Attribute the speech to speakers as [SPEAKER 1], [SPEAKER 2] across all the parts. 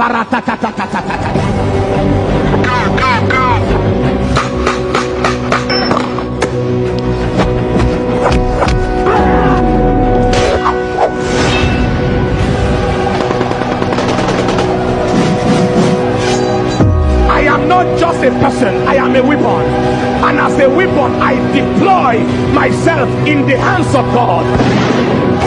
[SPEAKER 1] I am not just a person, I am a weapon. And as a weapon, I deploy myself in the hands of God.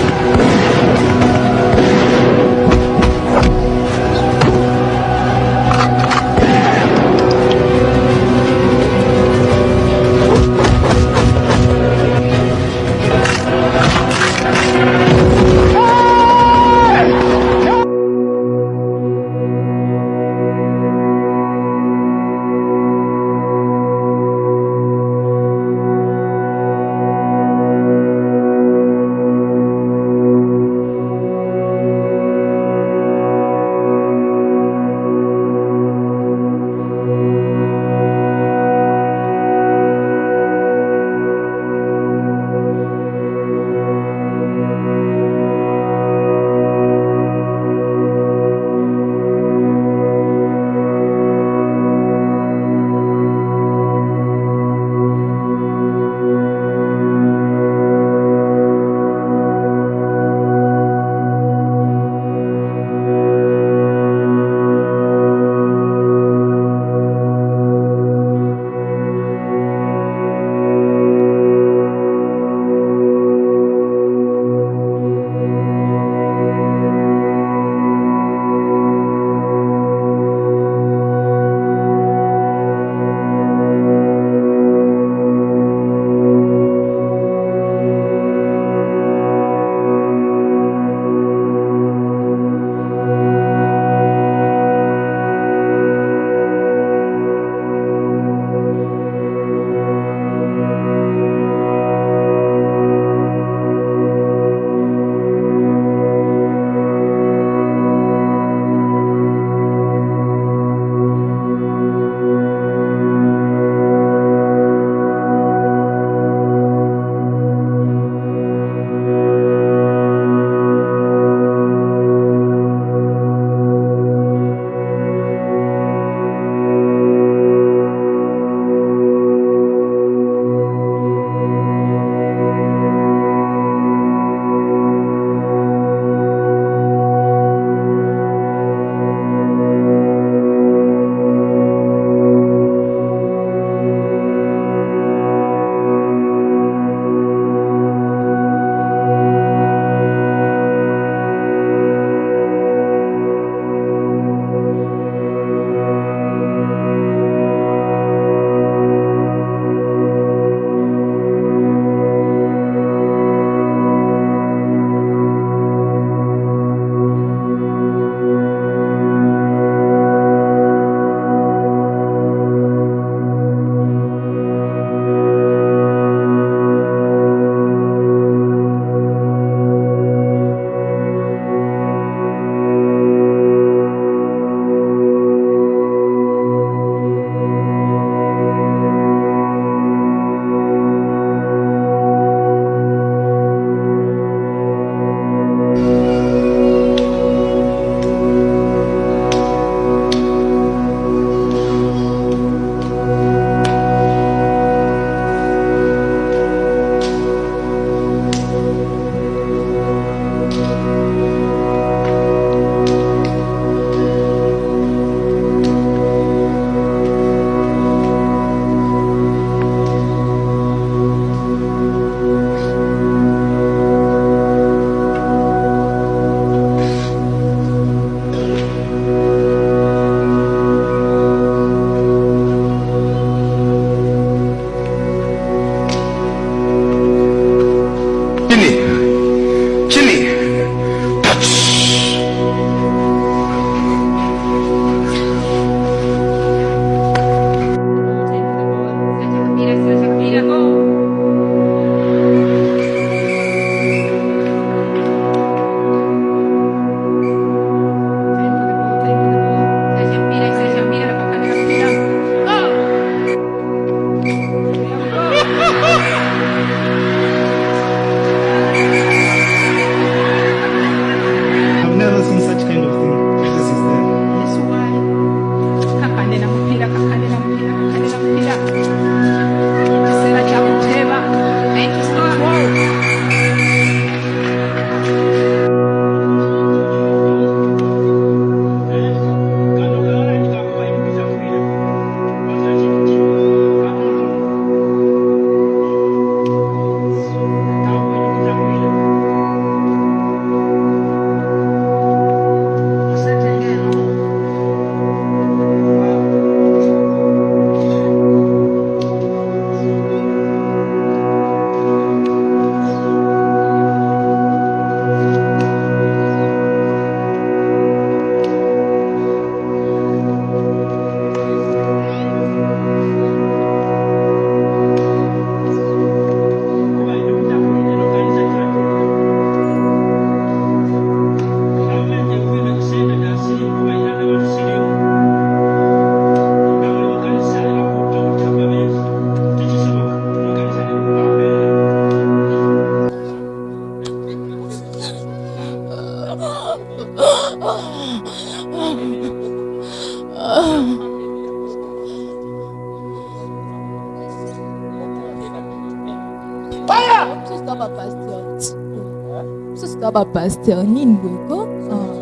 [SPEAKER 2] Bapaster nini boye ko Ah,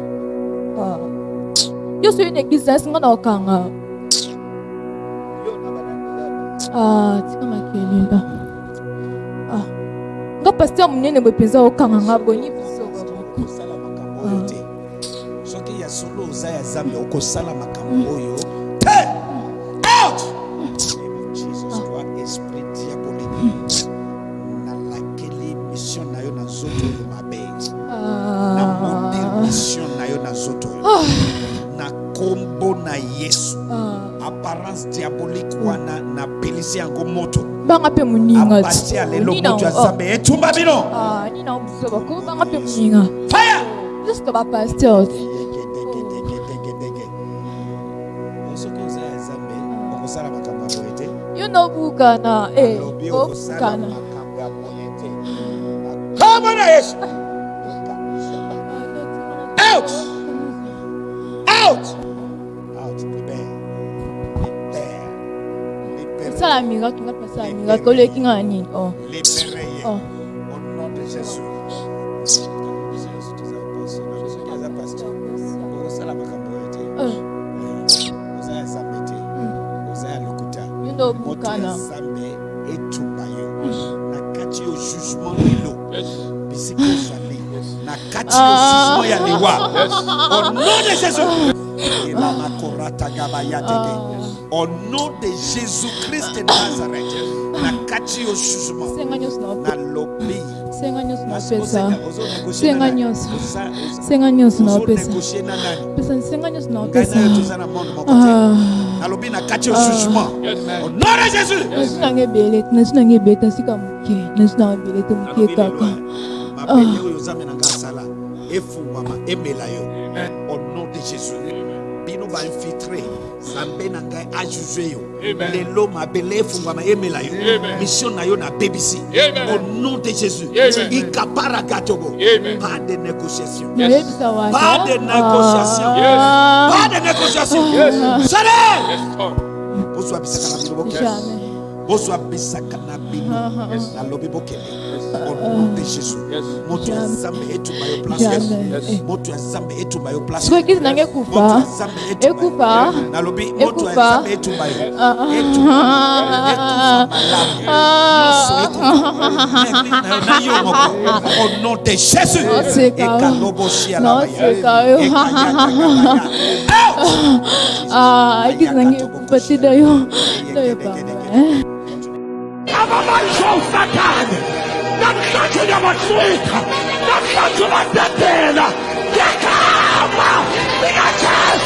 [SPEAKER 2] ah. yo na eglize na esinga na okanga Ah, tika makelela Ah, nga paster monene boye mpenza okanga nga boni biso
[SPEAKER 3] te. Soki ya solo oza ya zambe okosala makambo oyo napelisi yango moto.
[SPEAKER 2] Banga mpe moninga
[SPEAKER 3] abati ya lelo moto ya zambe etumba bino.
[SPEAKER 2] Nina biso bako banga mpe moninga. Mosusu ka bapaster
[SPEAKER 3] soki oza ya zambe okosala makambo ya boye te
[SPEAKER 2] yo nobukana eh, obukana
[SPEAKER 3] makambo ya boye te kombo na yesu! Out out
[SPEAKER 2] miracle nga pasala miracle oleki nga na nini oh.
[SPEAKER 3] libere ye.
[SPEAKER 2] Oh.
[SPEAKER 3] au nom de jésus zambe
[SPEAKER 2] yo
[SPEAKER 3] na kati yo jugement lelo bisika na kati yo jugement ya liwa au nom de jésus. Elamakoratagabayateke Oh. Au nom de Jésus-Christ de Nazareth, nakati yo
[SPEAKER 2] susuma
[SPEAKER 3] nalobi
[SPEAKER 2] senga nyonso
[SPEAKER 3] naopesa
[SPEAKER 2] senga nyonso senga nyonso.
[SPEAKER 3] Naopesa
[SPEAKER 2] pesa senga nyonso
[SPEAKER 3] naopesa
[SPEAKER 2] ah.
[SPEAKER 3] nalobi nakati yo susuma au nom de Jésus.
[SPEAKER 2] Nasu nanga ebele nasu nanga ebele te asika moke. Nasu nanga ebele te moke kaka.
[SPEAKER 3] Mabele oyo nzambe nanga asala efungwama emela yo. Bino bainfiltre nzambe na ngai ajuge yo. Lelo mabele efungwama emela yo. Mission na yo nabebisi au nom de jésus. Ikapara gatogo pas de négociation. Pas de négociation. Pas de négociation. Salaire bozwa bisaka na bino bokende
[SPEAKER 2] jamais.
[SPEAKER 3] Bozwa bisaka na bino nalobi bokende au nom de jésus moto ya nzambe etumba yo place
[SPEAKER 2] jamais
[SPEAKER 3] moto ya nzambe etumba yo place
[SPEAKER 2] soki eglize nanga
[SPEAKER 3] Moto
[SPEAKER 2] ekufa
[SPEAKER 3] nalobi moto ya nzambe etumba yo
[SPEAKER 2] Ah, ah.
[SPEAKER 3] ekufa na- na yo moko au nom de jésus
[SPEAKER 2] Naseka yo.
[SPEAKER 3] ekalobosia
[SPEAKER 2] Naseka yo. Ah, ekufa te dayo dayo pamba
[SPEAKER 4] Nasza tu nie masz słycha, nasza tu masz platyna. Jaka ma, jaka czas.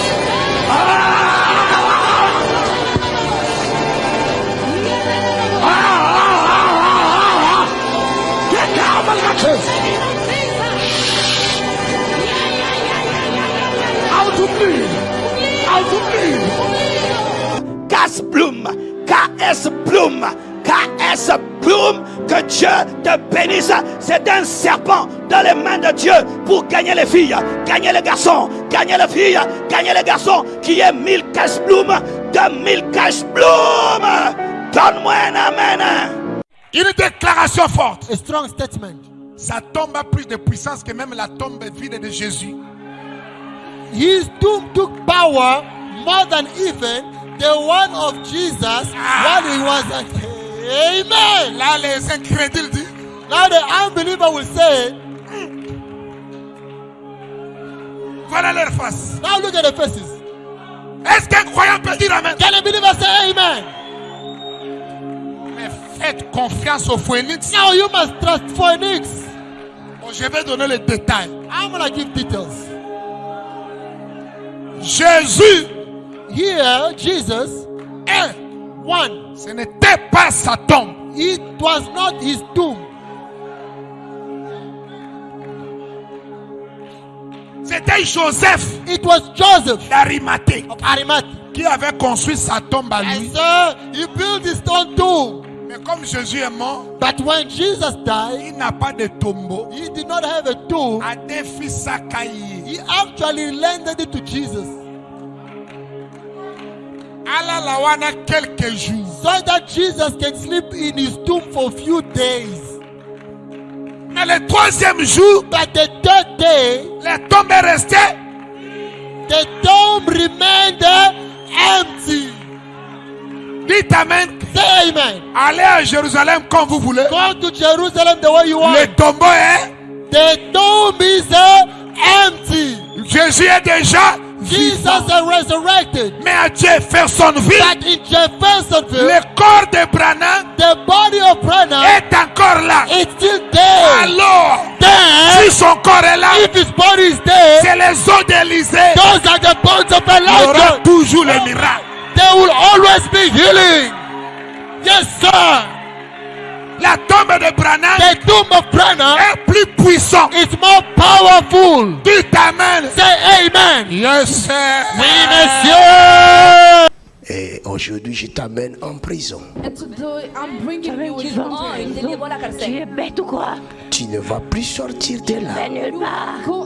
[SPEAKER 4] Jaka Blum, KS Blum. KS Bloom! Que Dieu te bénisse! C'est un serpent dans les mains de Dieu pour gagner les filles, gagner les garçons, gagner les filles, gagner les garçons qui est 1000 Cash Bloom, 2000 Cash Bloom! Donne-moi un amen!
[SPEAKER 5] Une déclaration forte.
[SPEAKER 6] A strong statement.
[SPEAKER 5] Sa tombe a plus de puissance que même la tombe vide de Jésus.
[SPEAKER 6] His tomb took power more than even the one of Jesus when he was at. Amen.
[SPEAKER 5] Là, les incrédules disent
[SPEAKER 6] Now the unbeliever will say,
[SPEAKER 5] voilà leur face.
[SPEAKER 6] now look at the faces.
[SPEAKER 5] Est-ce qu'un croyant peut dire Amen?
[SPEAKER 6] Can a believer say amen?
[SPEAKER 5] Mais faites confiance au phoenix.
[SPEAKER 6] Now you must trust Phoenix.
[SPEAKER 5] Bon, je vais donner les détails.
[SPEAKER 6] I'm gonna give details.
[SPEAKER 5] Jésus,
[SPEAKER 6] Here, Jesus,
[SPEAKER 5] un,
[SPEAKER 6] one,
[SPEAKER 5] ce n'était pas sa tombe.
[SPEAKER 6] it was not his tomb.
[SPEAKER 5] C'était Joseph
[SPEAKER 6] It was Joseph
[SPEAKER 5] d'Arimathée qui avait construit sa tombe à lui.
[SPEAKER 6] so he built his own tomb.
[SPEAKER 5] Mais comme Jésus est mort,
[SPEAKER 6] But when Jesus died,
[SPEAKER 5] il n'a pas de tombeau.
[SPEAKER 6] he did not have a tomb.
[SPEAKER 5] A des fils à Caï.
[SPEAKER 6] He actually lended it to Jesus.
[SPEAKER 5] Quelques jours
[SPEAKER 6] so that Jesus can sleep in his tomb for a few days.
[SPEAKER 5] mais le troisième jour
[SPEAKER 6] But the third day,
[SPEAKER 5] la tombe est restée
[SPEAKER 6] the tomb remained empty.
[SPEAKER 5] dites amen
[SPEAKER 6] Say amen.
[SPEAKER 5] allez à Jérusalem comme vous voulez
[SPEAKER 6] Go to Jerusalem the way you want.
[SPEAKER 5] le tombeau est
[SPEAKER 6] The tomb is uh, empty.
[SPEAKER 5] Jésus est déjà
[SPEAKER 6] Jesus is resurrected.
[SPEAKER 5] mais à Jeffersonville
[SPEAKER 6] But in Jeffersonville,
[SPEAKER 5] le corps de Branham
[SPEAKER 6] the body of Branham
[SPEAKER 5] est encore là
[SPEAKER 6] is still there.
[SPEAKER 5] alors
[SPEAKER 6] Then,
[SPEAKER 5] si son corps est là
[SPEAKER 6] if his body is there,
[SPEAKER 5] c'est les os d'Élysée
[SPEAKER 6] those are the bones of
[SPEAKER 5] il y aura toujours les miracles
[SPEAKER 6] There will always be healing. Yes, sir.
[SPEAKER 5] La tombe de Branham
[SPEAKER 6] The tomb of Branham
[SPEAKER 5] est plus puissant
[SPEAKER 6] is more powerful.
[SPEAKER 5] dites amen
[SPEAKER 6] Say amen.
[SPEAKER 5] yes sir
[SPEAKER 6] Oui, monsieur.
[SPEAKER 7] Et aujourd'hui, je t'amène en prison.
[SPEAKER 8] And today I'm bringing you
[SPEAKER 9] Tu
[SPEAKER 8] in
[SPEAKER 9] vas en
[SPEAKER 8] on.
[SPEAKER 9] prison. Tu es bête ou quoi?
[SPEAKER 7] Tu ne vas plus sortir de là.
[SPEAKER 8] Go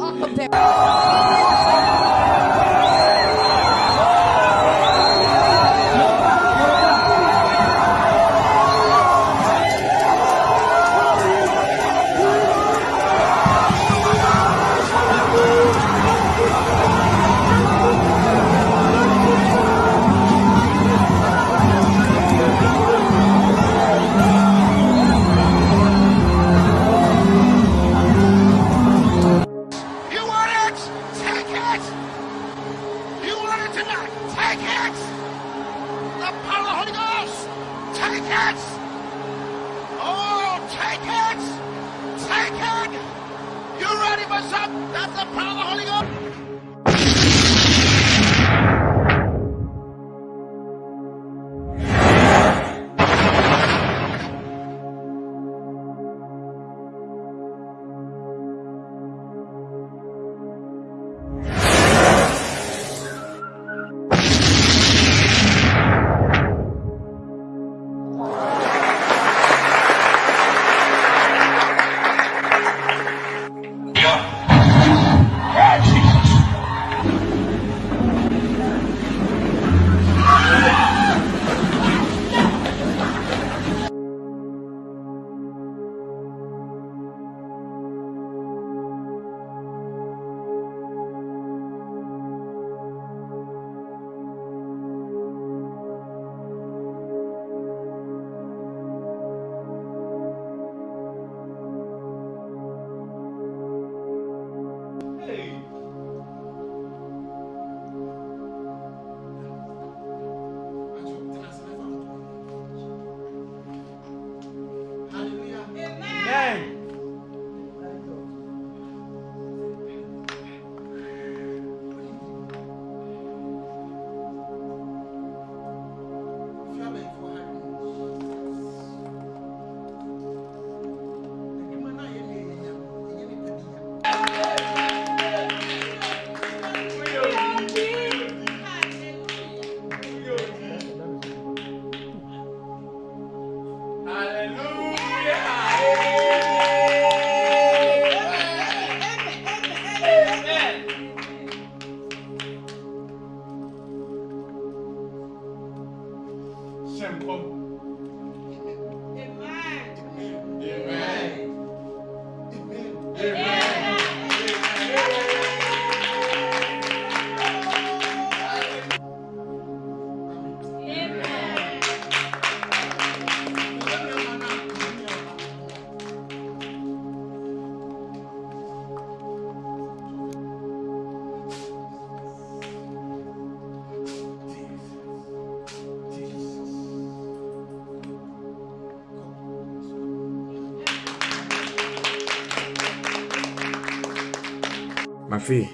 [SPEAKER 10] Ma fille,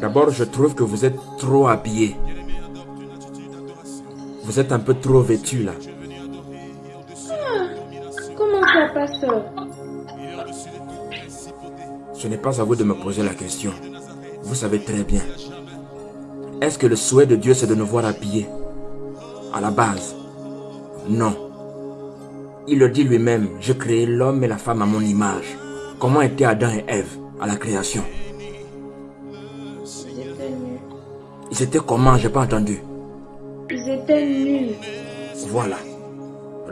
[SPEAKER 10] d'abord je trouve que vous êtes trop habillée. Vous êtes un peu trop vêtue là.
[SPEAKER 11] Comment ça, pasteur
[SPEAKER 10] Ce n'est pas à vous de me poser la question. Vous savez très bien. Est-ce que le souhait de Dieu c'est de nous voir habillés? À la base, non. Il le dit lui-même, je créé l'homme et la femme à mon image. Comment étaient Adam et Ève? À la création
[SPEAKER 11] J'étais nue.
[SPEAKER 10] Ils étaient comment? J'ai pas entendu.
[SPEAKER 11] était nu.
[SPEAKER 10] Voilà.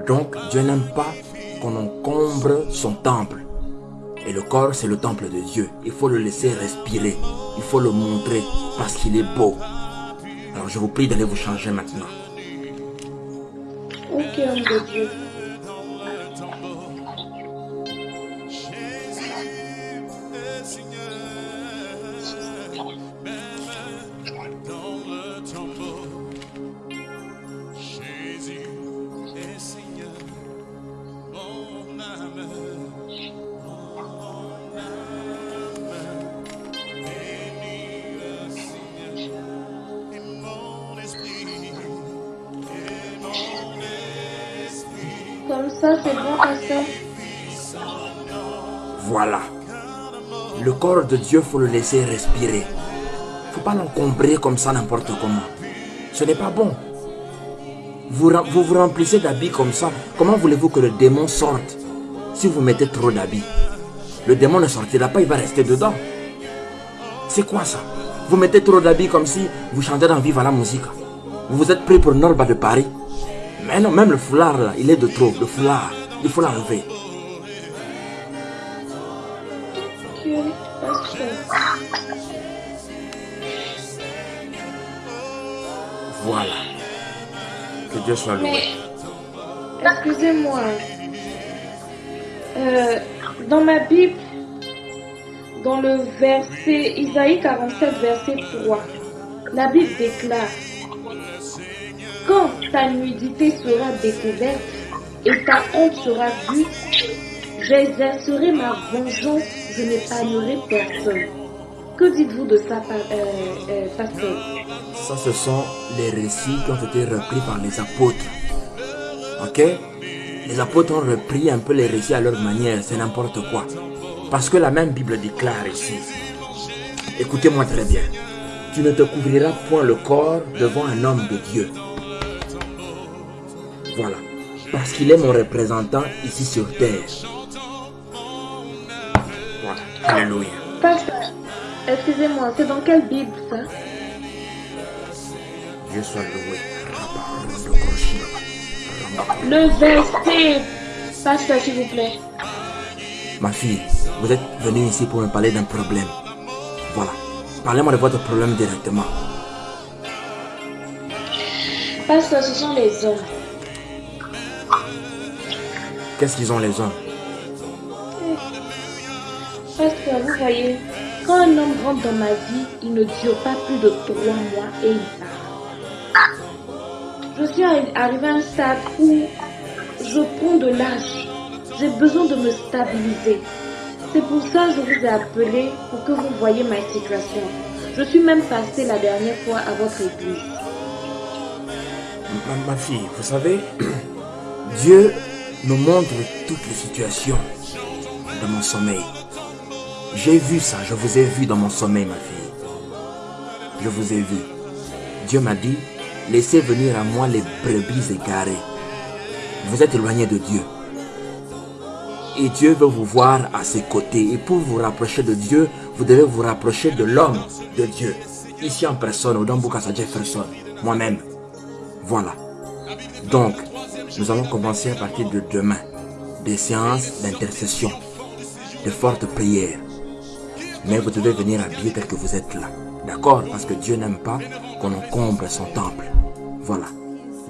[SPEAKER 10] Donc, Dieu n'aime pas qu'on encombre son temple. Et le corps, c'est le temple de Dieu. Il faut le laisser respirer. Il faut le montrer parce qu'il est beau. Alors, je vous prie d'aller vous changer maintenant.
[SPEAKER 11] Ok, homme de Dieu? Ça, c'est bon.
[SPEAKER 10] Voilà. Le corps de Dieu, faut le laisser respirer. faut pas l'encombrer comme ça n'importe comment. Ce n'est pas bon. Vous, vous remplissez d'habits comme ça. Comment voulez-vous que le démon sorte si vous mettez trop d'habits? Le démon ne sortira pas, il va rester dedans. C'est quoi ça? Vous mettez trop d'habits comme si vous chantez dans Viva la musique. Vous vous êtes pris pour Norba de Paris. Mais non, même le foulard là, il est de trop. Le foulard, il faut l'enlever. Voilà. Que Dieu soit loué.
[SPEAKER 11] Excusez-moi. Euh, dans ma Bible, dans le verset Isaïe 47, verset 3, la Bible déclare Quand ta nudité sera découverte et ta honte sera vue, j'exercerai ma vengeance, je n'épargnerai personne. Que dites-vous de ça, euh, euh, pasteur?
[SPEAKER 10] Ça, ce sont les récits qui ont été repris par les apôtres. Ok? Les apôtres ont repris un peu les récits à leur manière, c'est n'importe quoi. Parce que la même Bible déclare ici. Écoutez-moi très bien. Tu ne te couvriras point le corps devant un homme de Dieu. Voilà. Parce qu'il est mon représentant ici sur terre. Voilà. Alléluia.
[SPEAKER 11] Pasteur, excusez-moi, c'est dans quelle Bible ça?
[SPEAKER 10] Dieu soit loué.
[SPEAKER 11] Le verset, pasteur, s'il vous plaît.
[SPEAKER 10] Ma fille, vous êtes venue ici pour me parler d'un problème. Voilà. Parlez-moi de votre problème directement.
[SPEAKER 11] Pasteur, ce sont les hommes.
[SPEAKER 10] Qu'est-ce qu'ils ont les hommes
[SPEAKER 11] Pasteur, vous voyez, quand un homme rentre dans ma vie, il ne dure pas plus de trois mois et il part. Je suis arri- arrivée à un stade où je prends de l'âge. J'ai besoin de me stabiliser. C'est pour ça que je vous ai appelé pour que vous voyez ma situation. Je suis même passée la dernière fois à votre église.
[SPEAKER 10] ma, ma fille, vous savez, Dieu me montre toutes les situations de mon sommeil. J'ai vu ça, je vous ai vu dans mon sommeil, ma fille. Je vous ai vu. Dieu m'a dit, laissez venir à moi les brebis égarées. Vous êtes éloigné de Dieu. Et Dieu veut vous voir à ses côtés. Et pour vous rapprocher de Dieu, vous devez vous rapprocher de l'homme de Dieu. Ici en personne, au Dambukasa Jefferson, moi-même. Voilà. Donc, nous allons commencer à partir de demain des séances d'intercession, de fortes prières. Mais vous devez venir habillé tel que vous êtes là. D'accord? Parce que Dieu n'aime pas qu'on encombre son temple. Voilà.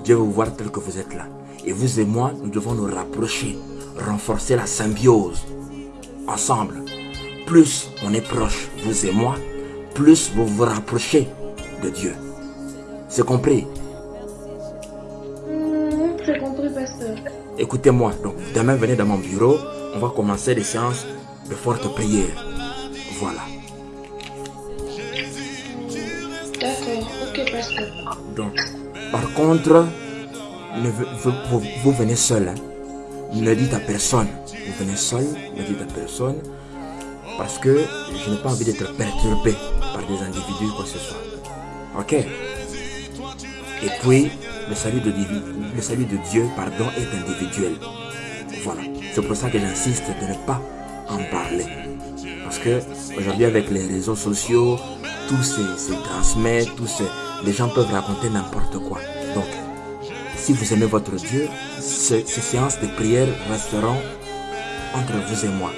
[SPEAKER 10] Dieu veut vous voir tel que vous êtes là. Et vous et moi, nous devons nous rapprocher, renforcer la symbiose. Ensemble. Plus on est proche, vous et moi, plus vous vous rapprochez de Dieu. C'est compris?
[SPEAKER 11] Compris, pasteur.
[SPEAKER 10] Écoutez-moi, donc demain venez dans mon bureau, on va commencer des séances de fortes prières. Voilà.
[SPEAKER 11] D'accord, ok, pasteur.
[SPEAKER 10] Donc, par contre, ne vous- vous venez seul. hein. Ne dites à personne. Vous venez seul, ne dites à personne. Parce que je n'ai pas envie d'être perturbé par des individus, quoi que ce soit. Ok? Et puis, le salut de, divi- le salut de Dieu, pardon, est individuel. Voilà. C'est pour ça que j'insiste de ne pas en parler. Parce que aujourd'hui, avec les réseaux sociaux, tout se, se transmet, tout se, les gens peuvent raconter n'importe quoi. Donc, Si vous aimez votre Dieu, ce- ces séances de prière resteront entre vous et moi.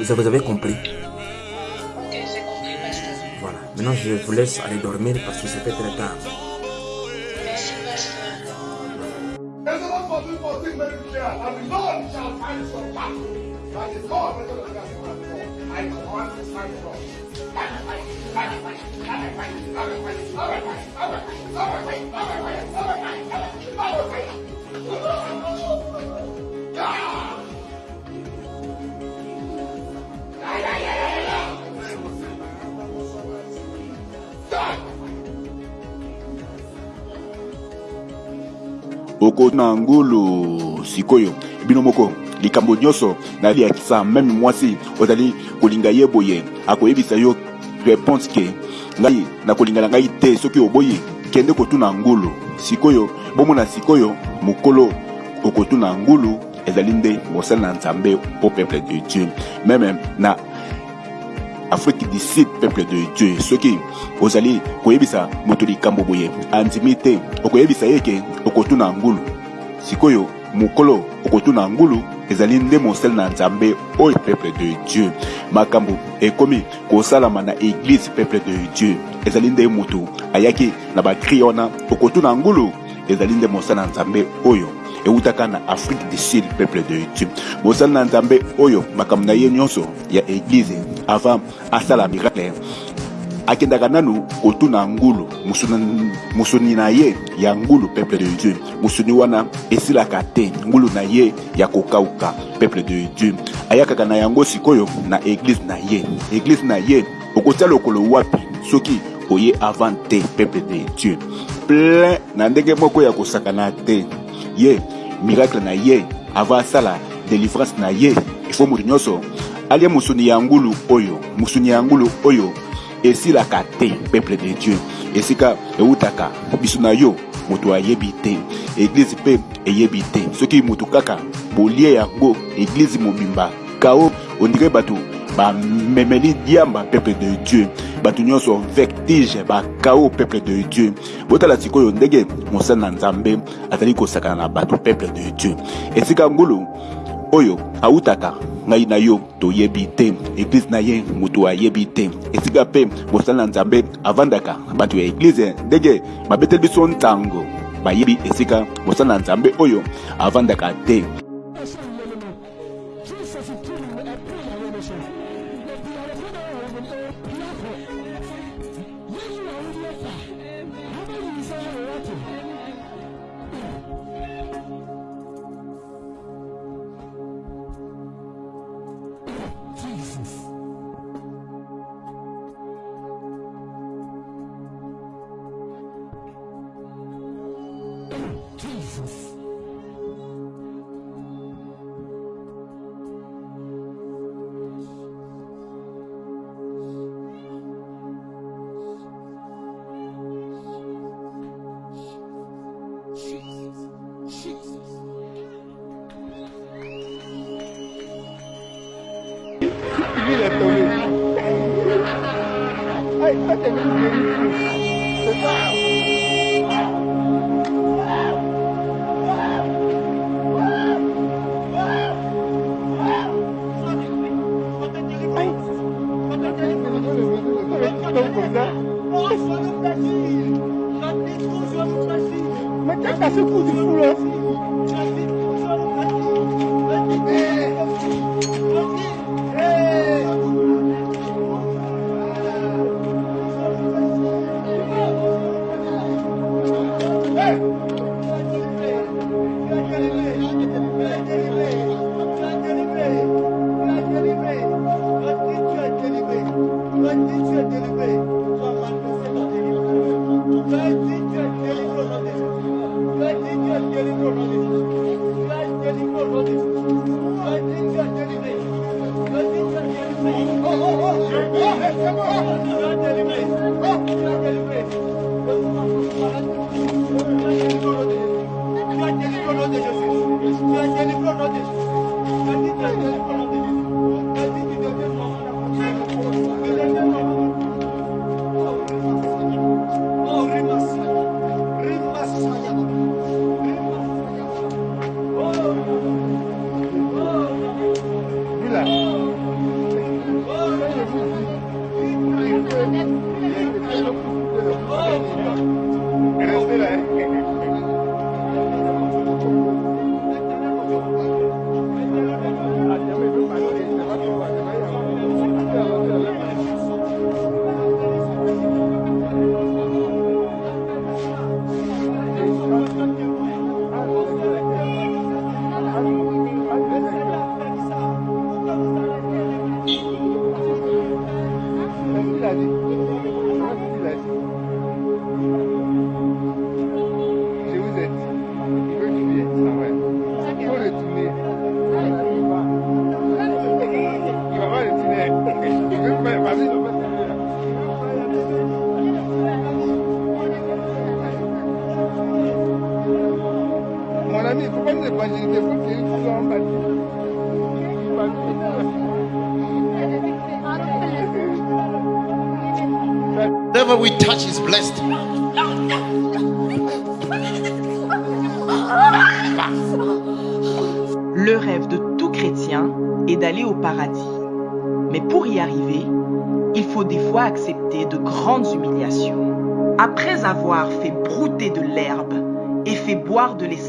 [SPEAKER 10] Vous vous avez compris? Voilà. Maintenant, je vous laisse aller dormir parce que ça fait très tard.
[SPEAKER 12] Oko na ngulu sikoyo. Bino moko likambo nyonso naliakisa meme mwasi ozali kolinga ye boye. Akoyebisa yo réponse ke ngai nakolinga na ngai te soki oboyi kende kotuna ngulu. Sikoyo bomona sikoyo mokolo okotuna ngulu ezali nde mosala na nzambe po peuple de dieu. Meme na afrique du sud peuple de dieu. Soki ozali koyebisa moto likambo boye andimi te. Okoyebisa ye ke okotuna ngulu. Sikoyo mokolo okotuna ngulu ezali nde mosala na nzambe oyo peuple de dieu. Makambo ekomi kosalama na eglize peuple de dieu. Ezali nde moto ayaki na bakri wana. Okotuna ngulu ezali nde mosala na nzambe oyo eutaka na afrique du sud peuple de dieu. Mosala na nzambe oyo makambo na ye nyonso ya eglize avant asala miracle akendaka nanu kotuna ngulu. Musuni na ye ya ngulu peuple de dieu. Musuni wana esilaka te ngulu na ye ya kokauka peuple de dieu. Ayakaka na yango sikoyo na eglize na ye. Eglize na ye okotia lokolo wapi? Soki oye avant te peuple de dieu. Plein na ndenge moko ya kosakana te. Ye miracle na ye avant asala délivrance na ye ifo moto nyonso. Alia mosuni ya ngulu oyo mosuni ya ngulu oyo esilaka te peuple de dieu. Esika eutaka biso na yo moto ayebi te. Eglize mpe eyebi te. Soki moto kaka bolie yango eglize mobimba. Kao ondire bato bamemeli diamba peuple de dieu. Bato nyonso vertige bakao peuple de dieu. Botala sikoyo ndenge mosala na nzambe azali kosakana na bato peuple de dieu. Esika ngulu oyo autaka ngai na yo toyebi te. Eglize na ye moto ayebi te. Esika mpe mosala na nzambe avandaka bato ya eglize ndenge babeteli biso ntango bayebi esika mosala na nzambe oyo avandaka te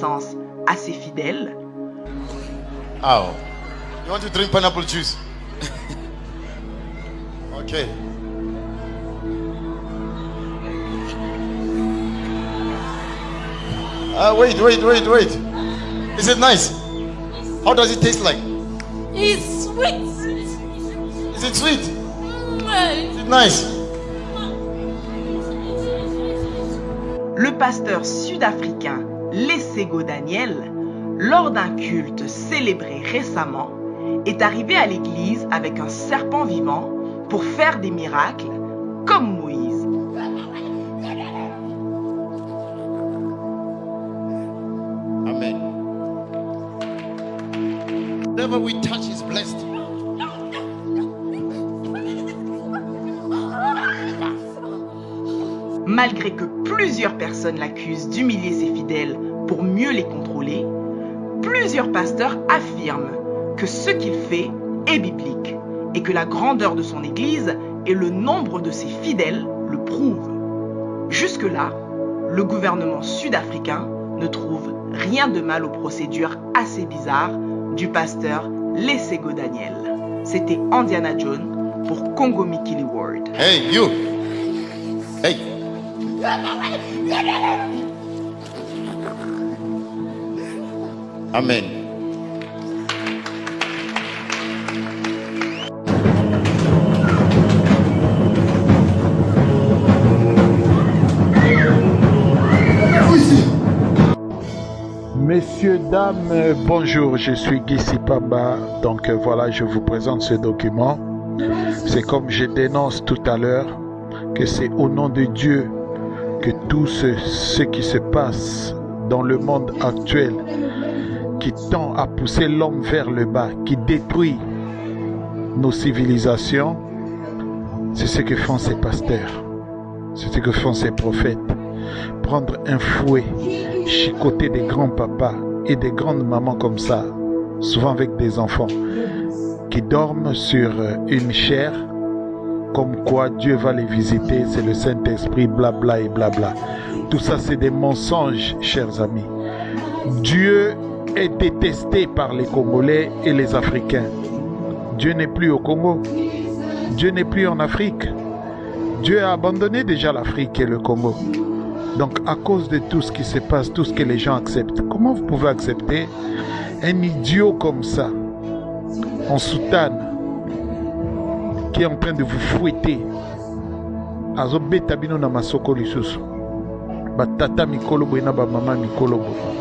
[SPEAKER 13] à ses fidèles,
[SPEAKER 14] Oh. You want to drink pineapple juice? okay. Ah, wait, wait, wait, wait. Is it nice? How does it taste like?
[SPEAKER 2] It's sweet.
[SPEAKER 14] Is it sweet?
[SPEAKER 2] Mm,
[SPEAKER 14] Is it nice?
[SPEAKER 13] le pasteur sud-africain Lesego Daniel, lors d'un culte célébré récemment, est arrivé à l'église avec un serpent vivant pour faire des miracles comme Moïse.
[SPEAKER 14] Amen. Whatever we touch is blessed.
[SPEAKER 13] Malgré que plusieurs personnes l'accusent d'humilier ses fidèles pour mieux les contrôler, plusieurs pasteurs affirment que ce qu'il fait est biblique et que la grandeur de son Église et le nombre de ses fidèles le prouvent. Jusque-là, le gouvernement sud-africain ne trouve rien de mal aux procédures assez bizarres du pasteur Lesego Daniel. C'était Indiana Jones pour Congo Mikili World.
[SPEAKER 14] Hey, you. Hey. Amen.
[SPEAKER 15] Messieurs, dames, bonjour, je suis Guy Sipamba. Donc euh, voilà, je vous présente ce document. C'est comme je dénonce tout à l'heure que c'est au nom de Dieu que tout ce, qui se passe dans le monde actuel, qui tend à pousser l'homme vers le bas, qui détruit nos civilisations, c'est ce que font ces pasteurs, c'est ce que font ces prophètes. Prendre un fouet, chicoter des grands papas et des grandes mamans comme ça, souvent avec des enfants, qui dorment sur euh, une chair, comme quoi Dieu va les visiter, c'est le Saint-Esprit, blabla et blabla. Tout ça, c'est des mensonges, chers amis. Dieu est détesté par les Congolais et les Africains. Dieu n'est plus au Congo. Dieu n'est plus en Afrique. Dieu a abandonné déjà l'Afrique et le Congo. Donc à cause de tout ce qui se passe, tout ce que les gens acceptent, comment vous pouvez accepter un idiot comme ça, en soutane, qui est en train de vous fouetter. Azobeta bino na masoko lisusu. Batata mikolo boye na bamama mikolo boye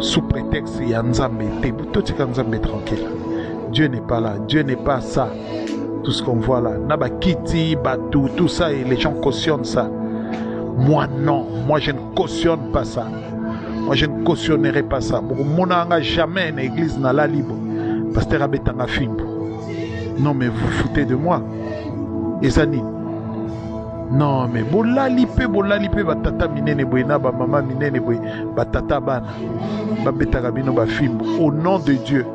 [SPEAKER 15] sous prétexte ya nzambe te totika nzambe tranquille. Dieu n'est pas là dieu n'est pas ça. Tout ce qu'on voit là na bakiti batou tout ça et les gens cautionnent ça. Moi non. Moi je ne cautionne pas ça. Moi je ne cautionnerai pas ça. Mokomonanga jamais na église nalali bo paster abetanga fimbo non mais vous foutez de moi. Eza nini non mais bolali mpe bolali mpe batata minene boye na bamama minene boye. Batata bana. Babetaka bino bafimbo au nom de dieu.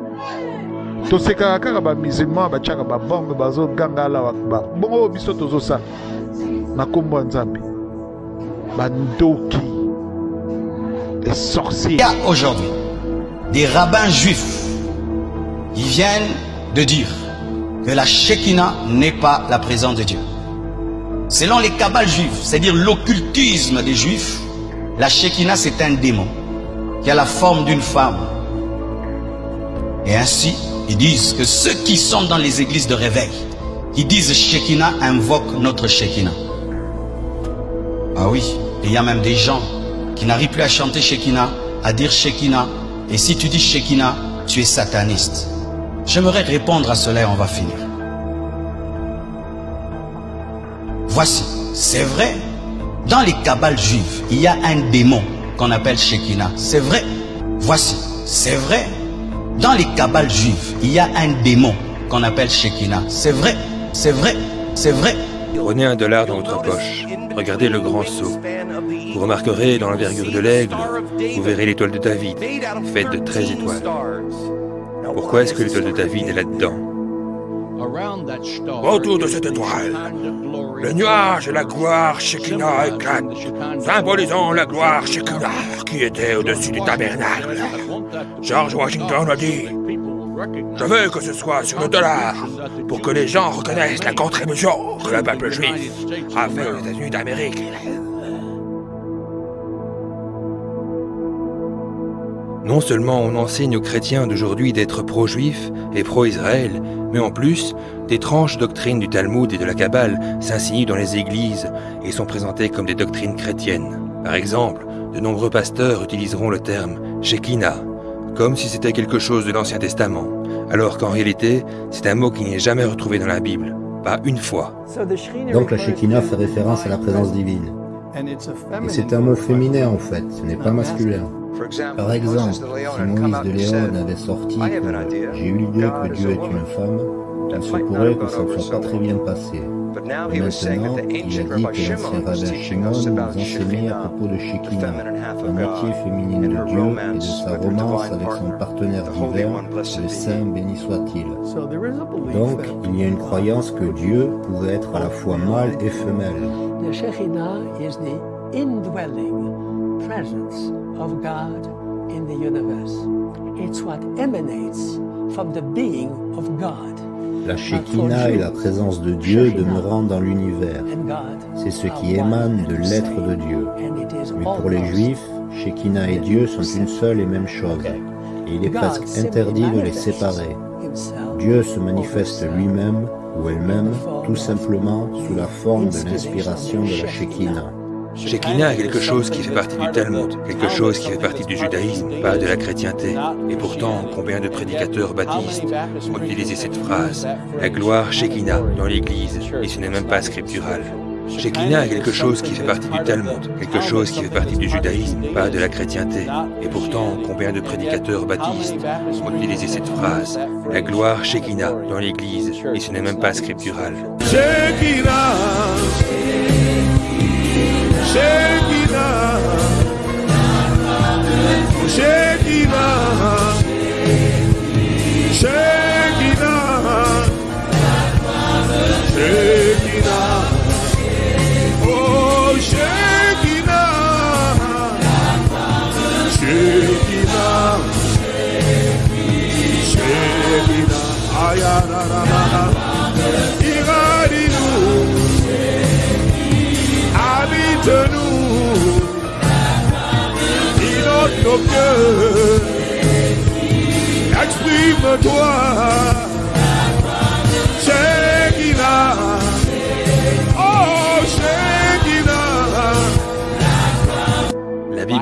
[SPEAKER 15] Tosekaka kaka bamusulman batiaka babombe bazoganga alawa bongo oyo biso tozosala na nkombo ya nzambe. Bandoki les sorciers.
[SPEAKER 16] Aujourd'hui des rabbins juifs qui viennent de dire que la Shekinah n'est pas la présence de Dieu. Selon les kabbales juifs, c'est-à-dire l'occultisme des juifs, La Shekinah, c'est un démon qui a la forme d'une femme. Et ainsi, ils disent que ceux qui sont dans les églises de réveil, qui disent Shekinah, invoquent notre Shekinah. Ah oui, il y a même des gens qui n'arrivent plus à chanter Shekinah, à dire Shekinah. Et si tu dis Shekinah, tu es sataniste. J'aimerais répondre à cela et on va finir. Voici, c'est vrai, dans les cabales juives, il y a un démon qu'on appelle Shekinah. C'est vrai. Voici, c'est vrai, dans les cabales juives, il y a un démon qu'on appelle Shekinah. C'est vrai, c'est vrai, c'est vrai.
[SPEAKER 17] Prenez un dollar dans votre poche. Regardez le grand sceau. Vous remarquerez dans l'envergure de l'aigle, vous verrez l'étoile de David, faite de 13 étoiles. Pourquoi est-ce que l'étoile de David est là-dedans
[SPEAKER 18] Autour de cette étoile, le nuage et la gloire Shekinah éclatent, symbolisant la gloire Shekinah qui était au-dessus du tabernacle. George Washington a dit Je veux que ce soit sur le dollar pour que les gens reconnaissent la contribution que le peuple juif a fait aux États-Unis d'Amérique.
[SPEAKER 17] Non seulement on enseigne aux chrétiens d'aujourd'hui d'être pro-juifs et pro-Israël, mais en plus, d'étranges doctrines du Talmud et de la Kabbale s'insinuent dans les églises et sont présentées comme des doctrines chrétiennes. Par exemple, de nombreux pasteurs utiliseront le terme Shekinah, comme si c'était quelque chose de l'Ancien Testament, alors qu'en réalité, c'est un mot qui n'est jamais retrouvé dans la Bible, pas une fois.
[SPEAKER 19] Donc la Shekinah fait référence à la présence divine. Et c'est un mot féminin en fait, ce n'est pas masculin. Par exemple, si Moïse de Léon avait sorti que j'ai eu l'idée que Dieu est une femme, il se pourrait que ça ne soit pas très bien passé. Maintenant, il a dit que l'ancien rabbin Shimon nous enseignait à propos de Shekinah, la moitié féminine de Dieu et de sa romance avec son partenaire divin, le Saint béni soit-il. Donc, il y a une croyance que Dieu pouvait être à la fois mâle et femelle.
[SPEAKER 20] The Shekinah is the indwelling presence of God in the universe. It's what emanates from the being of God.
[SPEAKER 19] La Shekinah est la présence de Dieu demeurant dans l'univers. C'est ce qui émane de l'être de Dieu. Mais pour les Juifs, Shekinah et Dieu sont une seule et même chose. Et il est presque interdit de les séparer. Dieu se manifeste lui-même ou elle-même tout simplement sous la forme de l'inspiration de la Shekinah.
[SPEAKER 17] Shekinah est quelque chose qui fait partie du Talmud, quelque chose qui fait partie du judaïsme, pas de la chrétienté. Et pourtant, combien de prédicateurs baptistes ont utilisé cette phrase, la gloire Shekinah dans l'Église, et ce n'est même pas scriptural. Shekinah est quelque chose qui fait partie du Talmud, quelque chose qui fait partie du judaïsme, pas de la chrétienté. Et pourtant, combien de prédicateurs baptistes ont utilisé cette phrase, la gloire Shekinah dans l'Église, et ce n'est même pas scriptural.
[SPEAKER 21] Shekinah, Shekinah, Shekinah, Shekinah,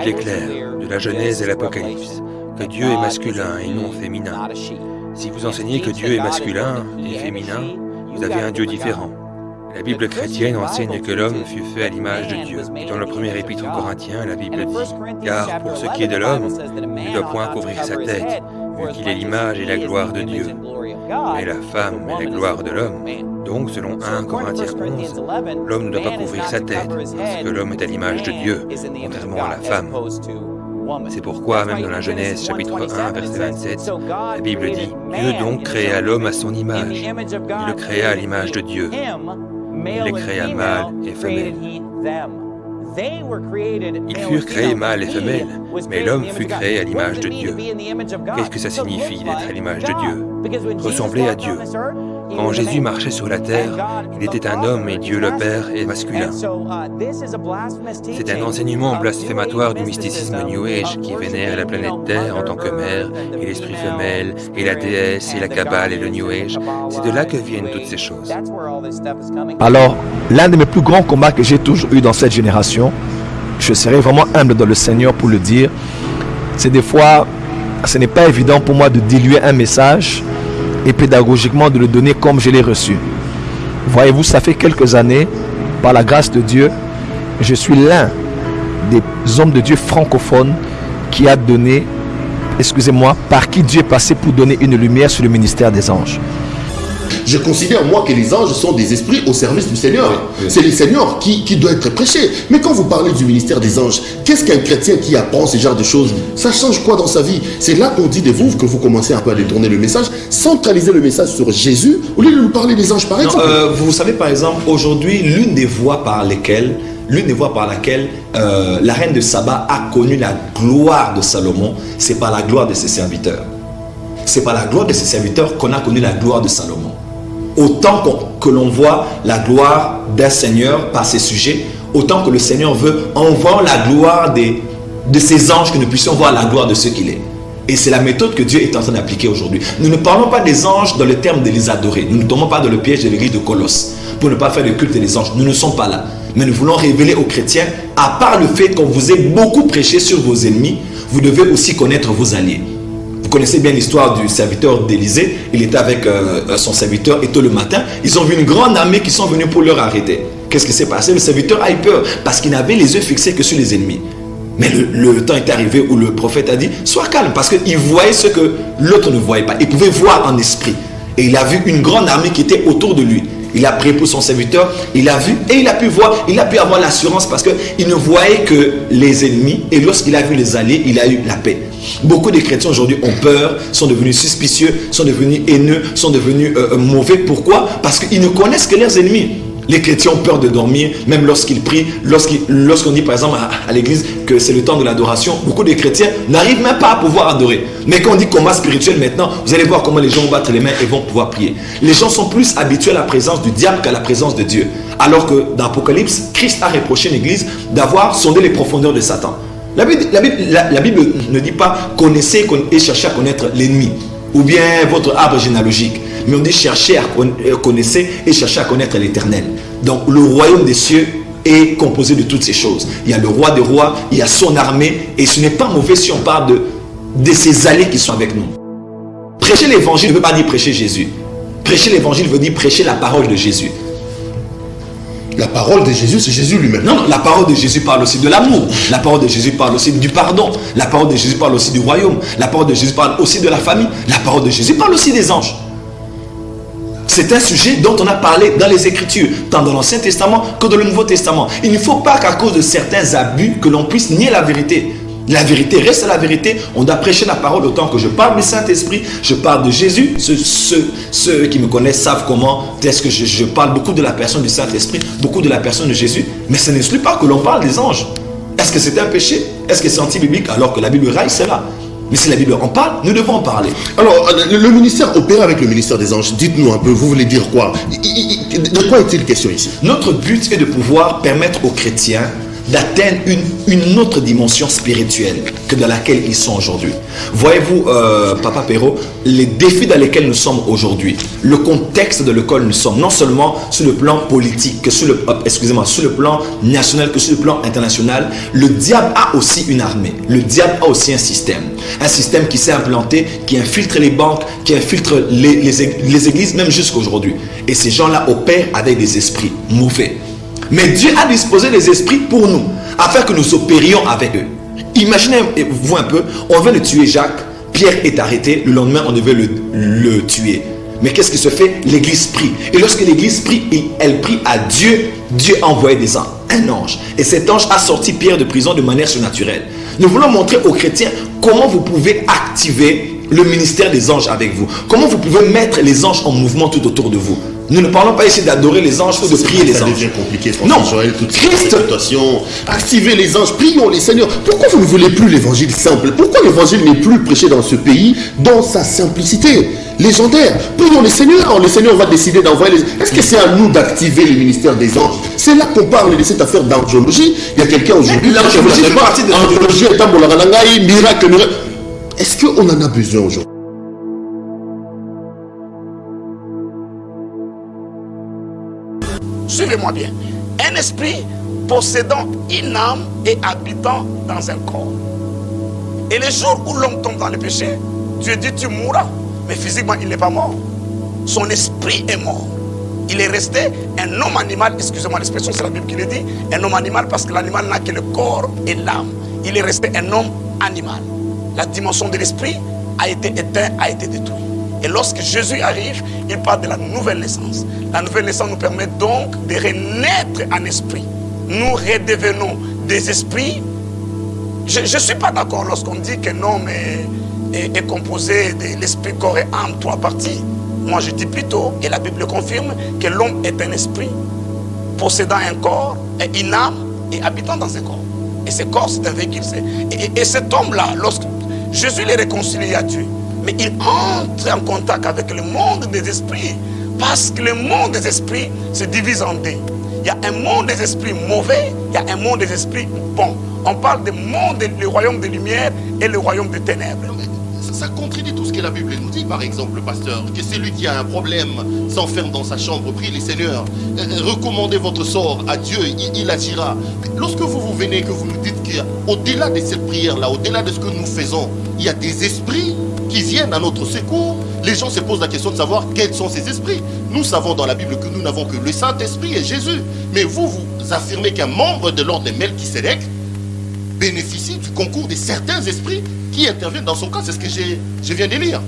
[SPEAKER 17] Est claire, de la Genèse et l'Apocalypse, que Dieu est masculin et non féminin. Si vous enseignez que Dieu est masculin et féminin, vous avez un Dieu différent. La Bible chrétienne enseigne que l'homme fut fait à l'image de Dieu. Dans le premier épître aux Corinthiens, la Bible dit Car pour ce qui est de l'homme, il ne doit point couvrir sa tête, vu qu'il est l'image et la gloire de Dieu. Mais la femme est la gloire de l'homme. Donc, selon 1 Corinthiens 11, l'homme ne doit pas couvrir sa tête, parce que l'homme est à l'image de Dieu, contrairement à la femme. C'est pourquoi, même dans la Genèse chapitre 1, verset 27, la Bible dit Dieu donc créa l'homme à son image. Il le créa à l'image de Dieu. Il les créa mâle et femelle. Ils furent créés mâles et femelles, mais l'homme fut créé à l'image de Dieu. Qu'est-ce que ça signifie d'être à l'image de Dieu? Ressembler à Dieu.
[SPEAKER 5] Quand Jésus marchait sur la terre, il était un homme et Dieu le Père est masculin. C'est un enseignement blasphématoire du mysticisme New Age qui vénère la planète Terre en tant que mère, et l'esprit femelle, et la déesse, et la Kabbale, et le New Age. C'est de là que viennent toutes ces choses.
[SPEAKER 22] Alors, l'un de mes plus grands combats que j'ai toujours eu dans cette génération, je serai vraiment humble dans le Seigneur pour le dire, c'est des fois, ce n'est pas évident pour moi de diluer un message et pédagogiquement de le donner comme je l'ai reçu. Voyez-vous, ça fait quelques années, par la grâce de Dieu, je suis l'un des hommes de Dieu francophones qui a donné, excusez-moi, par qui Dieu est passé pour donner une lumière sur le ministère des anges.
[SPEAKER 23] Je considère, moi, que les anges sont des esprits au service du Seigneur. C'est le Seigneur qui, qui doit être prêché. Mais quand vous parlez du ministère des anges, qu'est-ce qu'un chrétien qui apprend ce genre de choses Ça change quoi dans sa vie C'est là qu'on dit de vous que vous commencez un peu à détourner le message, centraliser le message sur Jésus, au lieu de nous parler des anges, par
[SPEAKER 24] Non,
[SPEAKER 23] exemple.
[SPEAKER 24] euh, vous savez, par exemple, aujourd'hui, l'une des voies par lesquelles, l'une des voies par laquelle euh, la reine de Saba a connu la gloire de Salomon, c'est par la gloire de ses serviteurs. C'est par la gloire de ses serviteurs qu'on a connu la gloire de Salomon. Autant que l'on voit la gloire d'un Seigneur par ses sujets, autant que le Seigneur veut, en voyant la gloire de ses anges, que nous puissions voir la gloire de ce qu'il est. Et c'est la méthode que Dieu est en train d'appliquer aujourd'hui. Nous ne parlons pas des anges dans le terme de les adorer. Nous ne tombons pas dans le piège de l'église de Colosse pour ne pas faire le culte des anges. Nous ne sommes pas là. Mais nous voulons révéler aux chrétiens, à part le fait qu'on vous ait beaucoup prêché sur vos ennemis, vous devez aussi connaître vos alliés. Vous connaissez bien l'histoire du serviteur d'Élysée. Il était avec euh, son serviteur et tôt le matin, ils ont vu une grande armée qui sont venus pour leur arrêter. Qu'est-ce qui s'est passé? Le serviteur a eu peur parce qu'il n'avait les yeux fixés que sur les ennemis. Mais le, le temps est arrivé où le prophète a dit Sois calme parce qu'il voyait ce que l'autre ne voyait pas. Il pouvait voir en esprit. Et il a vu une grande armée qui était autour de lui. Il a prié pour son serviteur, il a vu et il a pu voir, il a pu avoir l'assurance parce qu'il ne voyait que les ennemis et lorsqu'il a vu les alliés, il a eu la paix. Beaucoup de chrétiens aujourd'hui ont peur, sont devenus suspicieux, sont devenus haineux, sont devenus euh, mauvais. Pourquoi? Parce qu'ils ne connaissent que leurs ennemis. Les chrétiens ont peur de dormir, même lorsqu'ils prient, lorsqu'on dit par exemple à, l'église que c'est le temps de l'adoration, beaucoup de chrétiens n'arrivent même pas à pouvoir adorer. Mais quand on dit combat spirituel maintenant, vous allez voir comment les gens vont battre les mains et vont pouvoir prier. Les gens sont plus habitués à la présence du diable qu'à la présence de Dieu. Alors que dans Apocalypse, Christ a reproché l'église d'avoir sondé les profondeurs de Satan. La Bible, ne dit pas connaissez conna- et cherchez à connaître l'ennemi ou bien votre arbre généalogique. Mais on dit chercher à euh, connaissez et chercher à connaître l'éternel. Donc le royaume des cieux est composé de toutes ces choses. Il y a le roi des rois, il y a son armée, et ce n'est pas mauvais si on parle de, de ses alliés qui sont avec nous. Prêcher l'évangile ne veut pas dire prêcher Jésus. Prêcher l'évangile veut dire prêcher la parole de Jésus.
[SPEAKER 23] La parole de Jésus, c'est Jésus lui-même.
[SPEAKER 24] Non, non, la parole de Jésus parle aussi de l'amour. La parole de Jésus parle aussi du pardon. La parole de Jésus parle aussi du royaume. La parole de Jésus parle aussi de la famille. La parole de Jésus parle aussi des anges. C'est un sujet dont on a parlé dans les Écritures, tant dans l'Ancien Testament que dans le Nouveau Testament. Il ne faut pas qu'à cause de certains abus, que l'on puisse nier la vérité. La vérité reste la vérité. On doit prêcher la parole autant que je parle du Saint-Esprit, je parle de Jésus. Ceux, qui me connaissent savent comment est-ce que je, parle beaucoup de la personne du Saint-Esprit, beaucoup de la personne de Jésus. Mais ce n'exclut pas que l'on parle des anges. Est-ce que c'est un péché? Est-ce que c'est anti-biblique alors que la Bible raille cela? Mais si la Bible en parle, nous devons en parler.
[SPEAKER 23] Alors, euh, le, ministère opère avec le ministère des anges. Dites-nous un peu, vous voulez dire quoi? De quoi est-il question ici?
[SPEAKER 24] Notre but est de pouvoir permettre aux chrétiens d'atteindre une, une autre dimension spirituelle que dans laquelle ils sont aujourd'hui. Voyez-vous, euh, Papa Perrault, les défis dans lesquels nous sommes aujourd'hui, le contexte dans lequel nous sommes, non seulement sur le plan politique, que sur le, euh, excusez-moi, sur le plan national, que sur le plan international, le diable a aussi une armée. Le diable a aussi un système. Un système qui s'est implanté, qui infiltre les banques, qui infiltre les, les les églises, même jusqu'à aujourd'hui. Et ces gens-là opèrent avec des esprits mauvais. Mais Dieu a disposé les esprits pour nous, afin que nous opérions avec eux. Imaginez-vous un peu, on veut le tuer Jacques, Pierre est arrêté, le lendemain on devait le, tuer. Mais qu'est-ce qui se fait? L'église prie. Et lorsque l'église prie, elle prie à Dieu, Dieu a envoyé des anges, un ange. Et cet ange a sorti Pierre de prison de manière surnaturelle. Nous voulons montrer aux chrétiens comment vous pouvez activer le ministère des anges avec vous. Comment vous pouvez mettre les anges en mouvement tout autour de vous. Nous ne parlons pas ici d'adorer les anges ou de prier les
[SPEAKER 23] Ça
[SPEAKER 24] anges.
[SPEAKER 23] devient compliqué,
[SPEAKER 24] Non,
[SPEAKER 23] Joël, toute
[SPEAKER 24] Christ.
[SPEAKER 23] Activez les anges, prions les seigneurs. Pourquoi vous ne voulez plus l'évangile simple? Pourquoi l'évangile n'est plus prêché dans ce pays dans sa simplicité? Légendaire. Prions le Seigneur. Le Seigneur va décider d'envoyer les... Est-ce que c'est à nous d'activer le ministère des anges? C'est là qu'on parle de cette affaire d'angiologie. Il y a quelqu'un aujourd'hui...
[SPEAKER 24] L'angiologie fait partie de-
[SPEAKER 23] Angiologie est un bolaralangai, miracle, miracle. Est-ce qu'on en a besoin aujourd'hui?
[SPEAKER 4] Suivez-moi bien. Un esprit possédant une âme et habitant dans un corps. Et le jour où l'homme tombe dans le péché, Dieu dit tu mourras. Mais physiquement, il n'est pas mort. Son esprit est mort. Il est resté un homme animal, excusez-moi l'expression, c'est la Bible qui le dit, un homme animal parce que l'animal n'a que le corps et l'âme. Il est resté un homme animal. La dimension de l'esprit a été éteinte, a été détruite. Et lorsque Jésus arrive, il parle de la nouvelle naissance. La nouvelle naissance nous permet donc de renaître en esprit. Nous redevenons des esprits. Je ne suis pas d'accord lorsqu'on dit qu'un homme est, composé de l'esprit, corps et âme, trois parties. Moi, je dis plutôt, et la Bible le confirme, que l'homme est un esprit possédant un corps, et une âme et habitant dans un corps. Et ce corps, c'est un véhicule. et- et cet homme-là, lorsque Jésus les réconcilie à Dieu, mais il entre en contact avec le monde des esprits. Parce que le monde des esprits se divise en deux. Il y a un monde des esprits mauvais, il y a un monde des esprits bons. On parle du monde, le royaume des lumières et le royaume des ténèbres.
[SPEAKER 23] Ça contredit tout ce que la Bible nous dit, par exemple, pasteur, que celui qui a un problème s'enferme dans sa chambre, prie les seigneurs, euh, recommandez votre sort à Dieu, il, il agira. Lorsque vous vous venez, que vous nous dites qu'au-delà de cette prière-là, au-delà de ce que nous faisons, il y a des esprits viennent à notre secours, les gens se posent la question de savoir quels sont ces esprits. Nous savons dans la Bible que nous n'avons que le Saint-Esprit et Jésus. Mais vous, vous affirmez qu'un membre de l'ordre de Melchisedec bénéficie du concours de certains esprits qui interviennent dans son cas. C'est ce que je viens de lire.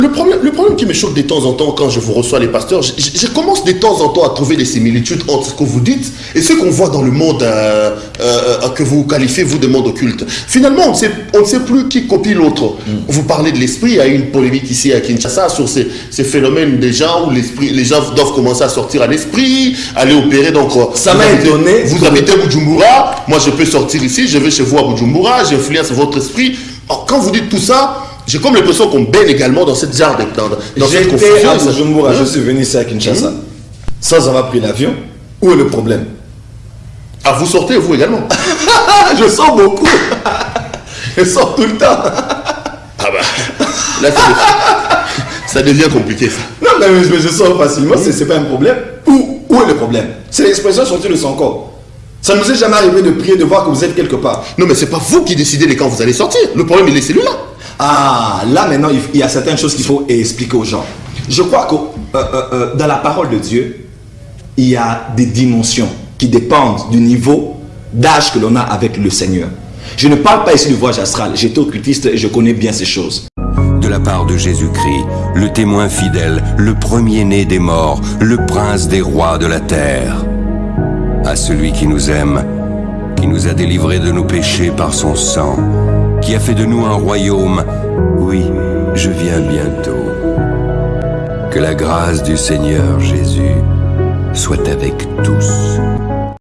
[SPEAKER 23] Le problème, le problème qui me choque de temps en temps quand je vous reçois les pasteurs, je, je- je commence de temps en temps à trouver des similitudes entre ce que vous dites et ce qu'on voit dans le monde euh, euh, euh, que vous qualifiez, vous, de monde occulte. Finalement, on ne sait, on ne sait plus qui copie l'autre. Vous parlez de l'esprit, il y a eu une polémique ici à Kinshasa sur ces, ces phénomènes des gens où l'esprit, les gens doivent commencer à sortir à l'esprit, aller opérer. Donc, euh,
[SPEAKER 24] Ça m'a étonné.
[SPEAKER 23] Vous habitez Bujumbura, moi je peux sortir ici, je vais chez vous à Bujumbura, j'influence votre esprit. Alors, quand vous dites tout ça, j'ai comme l'impression qu'on baigne également dans cette genre de dans, dans cette
[SPEAKER 24] J'étais
[SPEAKER 23] confusion.
[SPEAKER 24] à Bujumbura, je
[SPEAKER 23] Hein?
[SPEAKER 24] suis venu ici à Kinshasa. Sans avoir pris l'avion. Où est le problème?
[SPEAKER 23] Ah, vous sortez, vous également
[SPEAKER 24] Je sors beaucoup. je sors tout le temps.
[SPEAKER 23] Ah bah, là, ça devient, ça devient compliqué ça.
[SPEAKER 24] Non, mais, je sors facilement, c'est c'est pas un problème. Où, où est le problème? C'est l'expression sortie de son corps. Ça ne nous est jamais arrivé de prier, de voir que vous êtes quelque part.
[SPEAKER 23] Non, mais c'est pas vous qui décidez de quand vous allez sortir. Le problème, il est celui-là.
[SPEAKER 24] Ah, là maintenant, il y a certaines choses qu'il faut expliquer aux gens. Je crois que euh, euh, euh, dans la parole de Dieu, il y a des dimensions qui dépendent du niveau d'âge que l'on a avec le Seigneur. Je ne parle pas ici du voyage astral. J'étais occultiste et je connais bien ces choses.
[SPEAKER 25] de la part de Jésus-Christ, le témoin fidèle, le premier-né des morts, le prince des rois de la terre. À celui qui nous aime, qui nous a délivrés de nos péchés par son sang, qui a fait de nous un royaume, oui, je viens bientôt. Que la grâce du Seigneur Jésus soit avec tous.